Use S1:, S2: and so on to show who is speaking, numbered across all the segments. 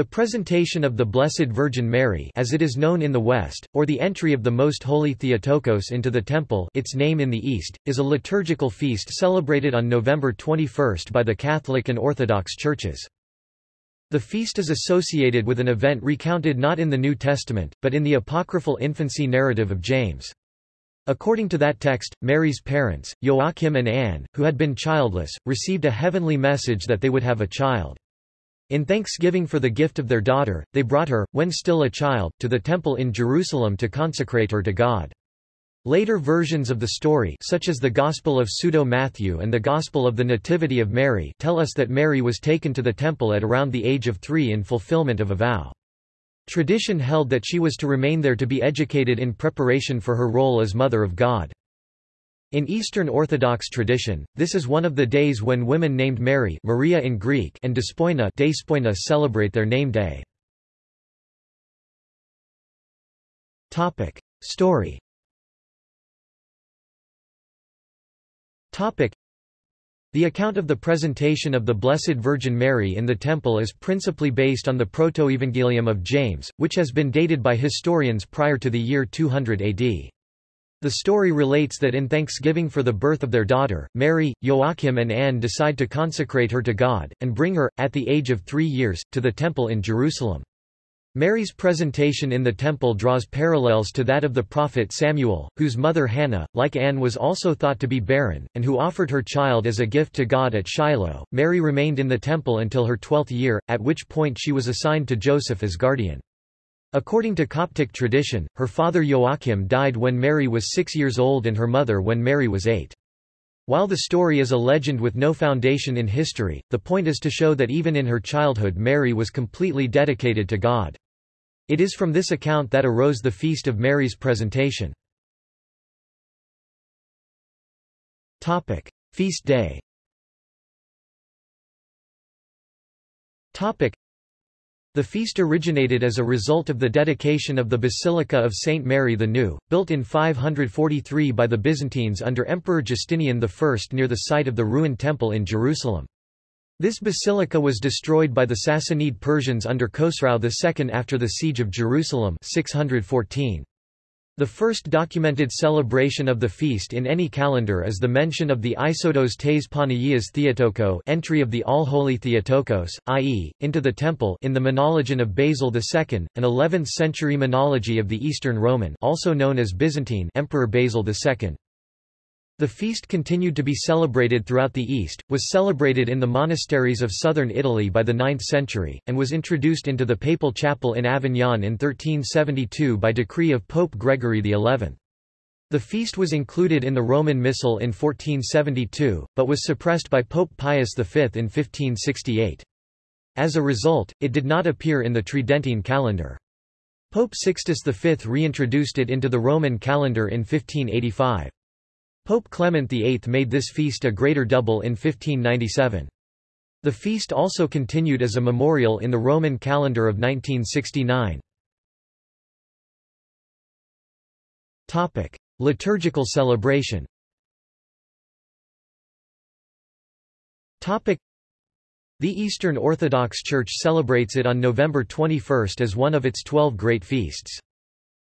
S1: The presentation of the Blessed Virgin Mary as it is known in the West, or the entry of the Most Holy Theotokos into the Temple its name in the East, is a liturgical feast celebrated on November 21 by the Catholic and Orthodox churches. The feast is associated with an event recounted not in the New Testament, but in the apocryphal infancy narrative of James. According to that text, Mary's parents, Joachim and Anne, who had been childless, received a heavenly message that they would have a child. In thanksgiving for the gift of their daughter, they brought her, when still a child, to the temple in Jerusalem to consecrate her to God. Later versions of the story such as the Gospel of Pseudo-Matthew and the Gospel of the Nativity of Mary tell us that Mary was taken to the temple at around the age of three in fulfillment of a vow. Tradition held that she was to remain there to be educated in preparation for her role as Mother of God. In Eastern Orthodox tradition, this is one of the days when women named Mary Maria in Greek and Despoina, Despoina celebrate their name day. Topic. Story Topic. The account of the presentation of the Blessed Virgin Mary in the Temple is principally based on the Protoevangelium of James, which has been dated by historians prior to the year 200 AD. The story relates that in thanksgiving for the birth of their daughter, Mary, Joachim and Anne decide to consecrate her to God, and bring her, at the age of three years, to the temple in Jerusalem. Mary's presentation in the temple draws parallels to that of the prophet Samuel, whose mother Hannah, like Anne was also thought to be barren, and who offered her child as a gift to God at Shiloh. Mary remained in the temple until her twelfth year, at which point she was assigned to Joseph as guardian. According to Coptic tradition, her father Joachim died when Mary was six years old and her mother when Mary was eight. While the story is a legend with no foundation in history, the point is to show that even in her childhood Mary was completely dedicated to God. It is from this account that arose the feast of Mary's presentation. Topic. Feast day Topic. The feast originated as a result of the dedication of the Basilica of St. Mary the New, built in 543 by the Byzantines under Emperor Justinian I near the site of the ruined temple in Jerusalem. This basilica was destroyed by the Sassanid Persians under Khosrau II after the siege of Jerusalem 614. The first documented celebration of the feast in any calendar is the mention of the Isodos tes Panagias Theotoko entry of the All-Holy Theotokos, i.e., into the temple in the Menologion of Basil II, an 11th-century menology of the Eastern Roman also known as Byzantine Emperor Basil II. The feast continued to be celebrated throughout the East, was celebrated in the monasteries of southern Italy by the 9th century, and was introduced into the papal chapel in Avignon in 1372 by decree of Pope Gregory XI. The feast was included in the Roman Missal in 1472, but was suppressed by Pope Pius V in 1568. As a result, it did not appear in the Tridentine calendar. Pope Sixtus V reintroduced it into the Roman calendar in 1585. Pope Clement VIII made this feast a greater double in 1597. The feast also continued as a memorial in the Roman calendar of 1969. Topic: Liturgical celebration. Topic: The Eastern Orthodox Church celebrates it on November 21 as one of its 12 great feasts.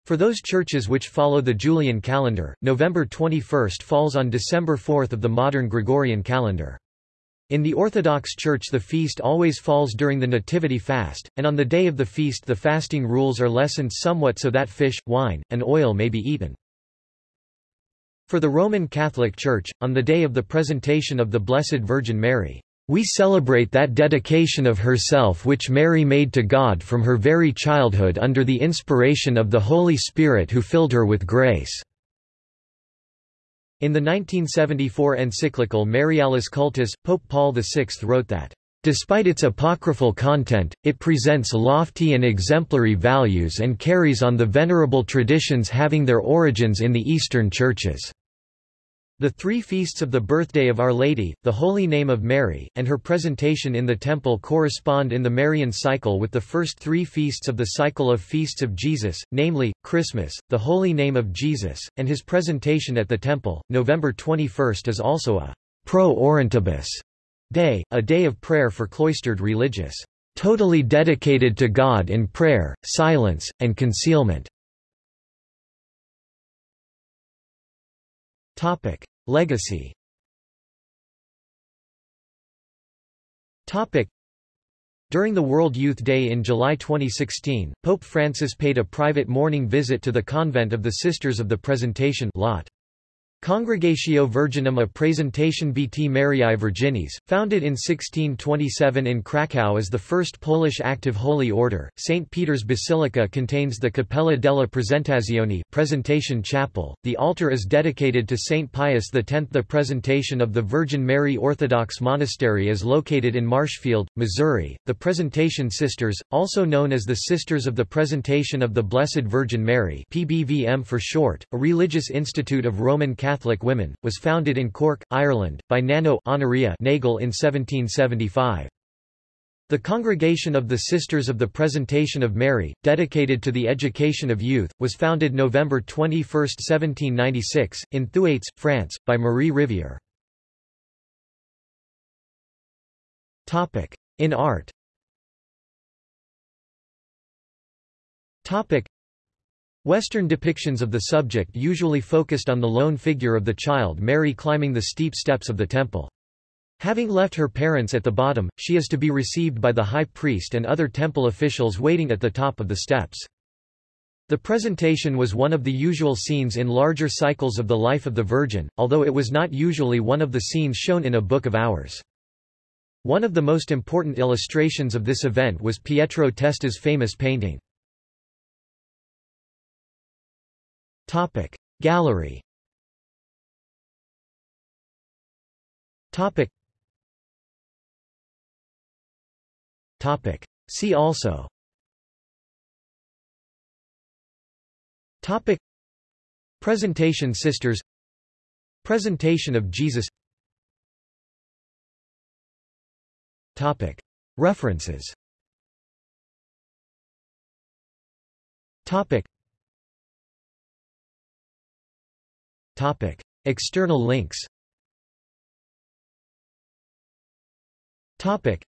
S1: For those churches which follow the Julian calendar, November 21 falls on December 4 of the modern Gregorian calendar. In the Orthodox Church the feast always falls during the Nativity fast, and on the day of the feast the fasting rules are lessened somewhat so that fish, wine, and oil may be eaten. For the Roman Catholic Church, on the day of the presentation of the Blessed Virgin Mary, we celebrate that dedication of herself which Mary made to God from her very childhood under the inspiration of the Holy Spirit who filled her with grace." In the 1974 encyclical Marialis Cultus, Pope Paul VI wrote that, Despite its apocryphal content, it presents lofty and exemplary values and carries on the venerable traditions having their origins in the Eastern churches. The three feasts of the birthday of Our Lady, the Holy Name of Mary, and her presentation in the temple correspond in the Marian cycle with the first three feasts of the cycle of feasts of Jesus, namely, Christmas, the Holy Name of Jesus, and his presentation at the temple. November 21 is also a pro orantibus day, a day of prayer for cloistered religious. totally dedicated to God in prayer, silence, and concealment. Topic: Legacy. During the World Youth Day in July 2016, Pope Francis paid a private morning visit to the convent of the Sisters of the Presentation Lot. Congregatio Virginum a Presentation Bt Mariae Virginis, founded in 1627 in Krakow as the first Polish active holy order, St. Peter's Basilica contains the Cappella della Presentazione presentation chapel. The altar is dedicated to St. Pius X. The presentation of the Virgin Mary Orthodox Monastery is located in Marshfield, Missouri. The Presentation Sisters, also known as the Sisters of the Presentation of the Blessed Virgin Mary PBVM for short, a religious institute of Roman Catholic Catholic women, was founded in Cork, Ireland, by Nano Honoria Nagle in 1775. The Congregation of the Sisters of the Presentation of Mary, dedicated to the education of youth, was founded November 21, 1796, in Thueyts, France, by Marie Rivier. In art Western depictions of the subject usually focused on the lone figure of the child Mary climbing the steep steps of the temple. Having left her parents at the bottom, she is to be received by the high priest and other temple officials waiting at the top of the steps. The presentation was one of the usual scenes in larger cycles of the life of the Virgin, although it was not usually one of the scenes shown in a Book of Hours. One of the most important illustrations of this event was Pietro Testa's famous painting. Topic. Gallery. Topic. Topic. See also. Topic. Presentation Sisters. Presentation of Jesus. Topic. References. Topic Topic. External links Topic.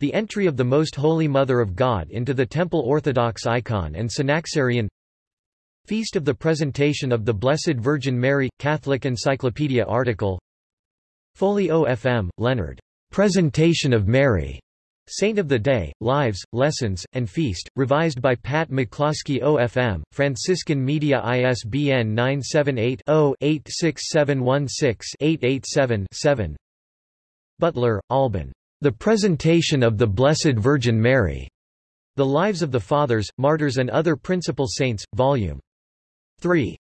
S1: The entry of the Most Holy Mother of God into the Temple Orthodox icon and Synaxarion Feast of the Presentation of the Blessed Virgin Mary – Catholic Encyclopedia article Foley OFM, Leonard. Presentation of Mary. Saint of the Day, Lives, Lessons, and Feast, revised by Pat McCloskey OFM, Franciscan Media ISBN 978-0-86716-887-7 Butler, Alban. The Presentation of the Blessed Virgin Mary. The Lives of the Fathers, Martyrs and Other Principal Saints, Vol. 3.